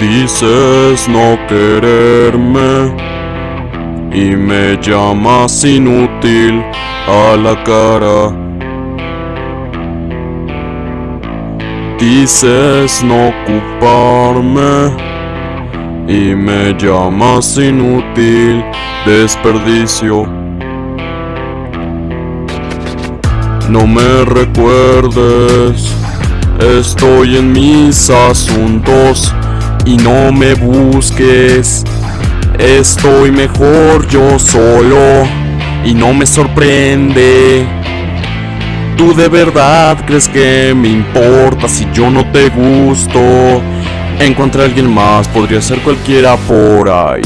Dices no quererme y me llamas inútil a la cara. Dices no ocuparme y me llamas inútil desperdicio. No me recuerdes, estoy en mis asuntos y no me busques. Estoy mejor yo solo y no me sorprende. ¿Tú de verdad crees que me importa si yo no te gusto? Encontré a alguien más, podría ser cualquiera por ahí.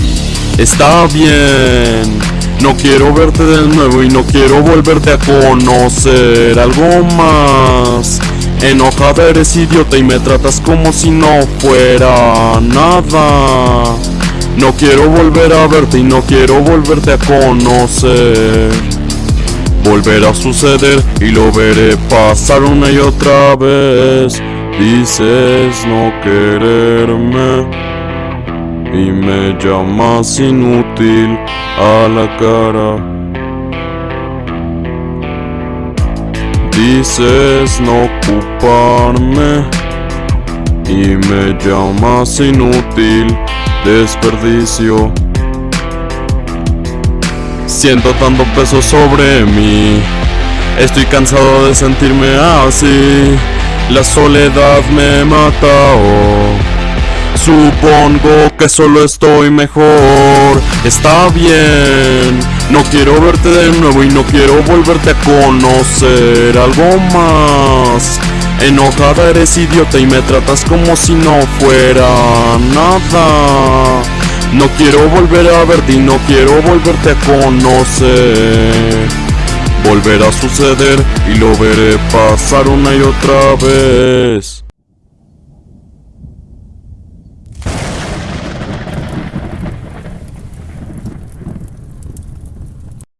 Está bien, no quiero verte de nuevo y no quiero volverte a conocer algo más. Enojada eres idiota y me tratas como si no fuera nada. No quiero volver a verte y no quiero volverte a conocer. Volverá a suceder y lo veré pasar una y otra vez. Dices no quererme y me llamas inútil a la cara. Dices no ocuparme y me llamas inútil desperdicio. Siento tanto peso sobre mí, estoy cansado de sentirme así. La soledad me mata. Oh. Supongo que solo estoy mejor. Está bien. No quiero verte de nuevo y no quiero volverte a conocer algo más. Enojada eres idiota y me tratas como si no fuera nada. No quiero volver a verte y no quiero volverte a conocer. Volverá a suceder y lo veré pasar una y otra vez.